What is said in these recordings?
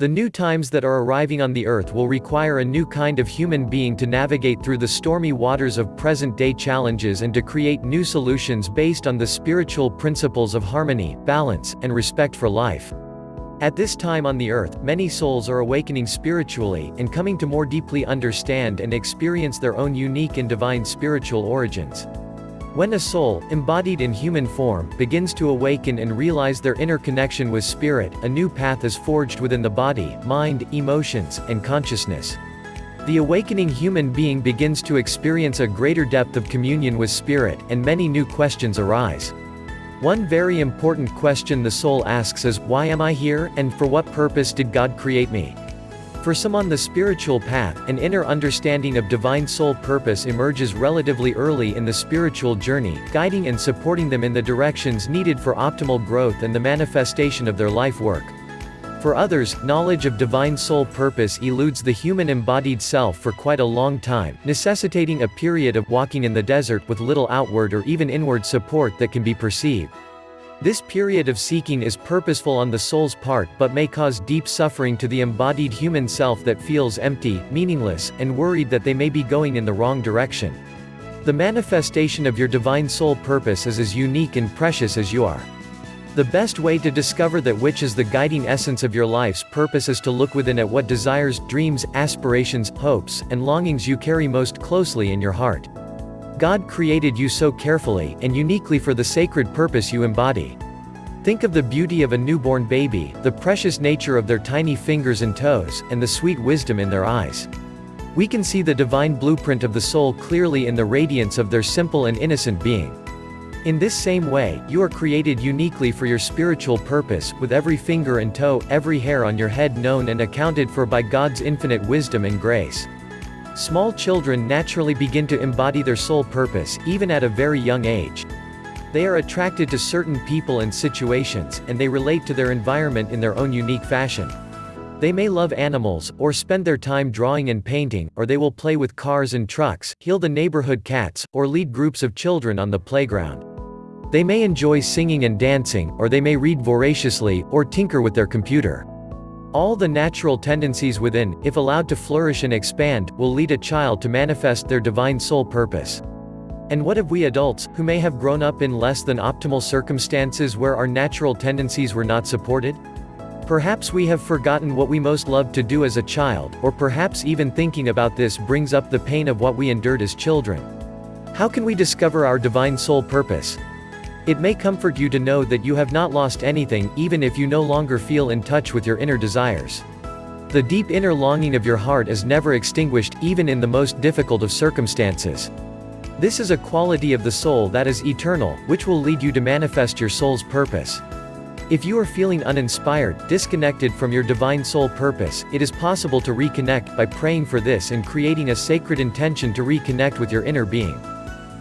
The new times that are arriving on the earth will require a new kind of human being to navigate through the stormy waters of present-day challenges and to create new solutions based on the spiritual principles of harmony, balance, and respect for life. At this time on the earth, many souls are awakening spiritually, and coming to more deeply understand and experience their own unique and divine spiritual origins. When a soul, embodied in human form, begins to awaken and realize their inner connection with spirit, a new path is forged within the body, mind, emotions, and consciousness. The awakening human being begins to experience a greater depth of communion with spirit, and many new questions arise. One very important question the soul asks is, why am I here, and for what purpose did God create me? For some on the spiritual path, an inner understanding of divine soul purpose emerges relatively early in the spiritual journey, guiding and supporting them in the directions needed for optimal growth and the manifestation of their life work. For others, knowledge of divine soul purpose eludes the human embodied self for quite a long time, necessitating a period of walking in the desert with little outward or even inward support that can be perceived. This period of seeking is purposeful on the soul's part but may cause deep suffering to the embodied human self that feels empty, meaningless, and worried that they may be going in the wrong direction. The manifestation of your divine soul purpose is as unique and precious as you are. The best way to discover that which is the guiding essence of your life's purpose is to look within at what desires, dreams, aspirations, hopes, and longings you carry most closely in your heart. God created you so carefully, and uniquely for the sacred purpose you embody. Think of the beauty of a newborn baby, the precious nature of their tiny fingers and toes, and the sweet wisdom in their eyes. We can see the divine blueprint of the soul clearly in the radiance of their simple and innocent being. In this same way, you are created uniquely for your spiritual purpose, with every finger and toe, every hair on your head known and accounted for by God's infinite wisdom and grace. Small children naturally begin to embody their soul purpose, even at a very young age. They are attracted to certain people and situations, and they relate to their environment in their own unique fashion. They may love animals, or spend their time drawing and painting, or they will play with cars and trucks, heal the neighborhood cats, or lead groups of children on the playground. They may enjoy singing and dancing, or they may read voraciously, or tinker with their computer. All the natural tendencies within, if allowed to flourish and expand, will lead a child to manifest their divine soul purpose. And what of we adults, who may have grown up in less than optimal circumstances where our natural tendencies were not supported? Perhaps we have forgotten what we most loved to do as a child, or perhaps even thinking about this brings up the pain of what we endured as children. How can we discover our divine soul purpose? It may comfort you to know that you have not lost anything, even if you no longer feel in touch with your inner desires. The deep inner longing of your heart is never extinguished, even in the most difficult of circumstances. This is a quality of the soul that is eternal, which will lead you to manifest your soul's purpose. If you are feeling uninspired, disconnected from your divine soul purpose, it is possible to reconnect by praying for this and creating a sacred intention to reconnect with your inner being.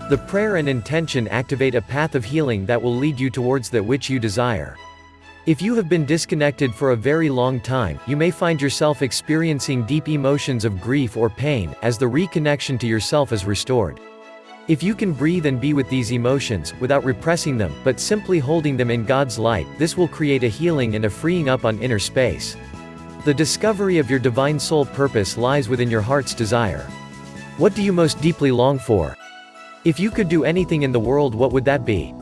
The prayer and intention activate a path of healing that will lead you towards that which you desire. If you have been disconnected for a very long time, you may find yourself experiencing deep emotions of grief or pain, as the reconnection to yourself is restored. If you can breathe and be with these emotions, without repressing them, but simply holding them in God's light, this will create a healing and a freeing up on inner space. The discovery of your divine soul purpose lies within your heart's desire. What do you most deeply long for? If you could do anything in the world what would that be?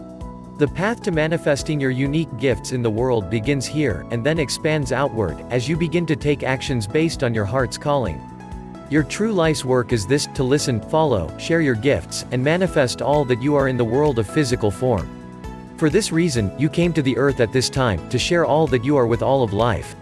The path to manifesting your unique gifts in the world begins here, and then expands outward, as you begin to take actions based on your heart's calling. Your true life's work is this, to listen, follow, share your gifts, and manifest all that you are in the world of physical form. For this reason, you came to the earth at this time, to share all that you are with all of life.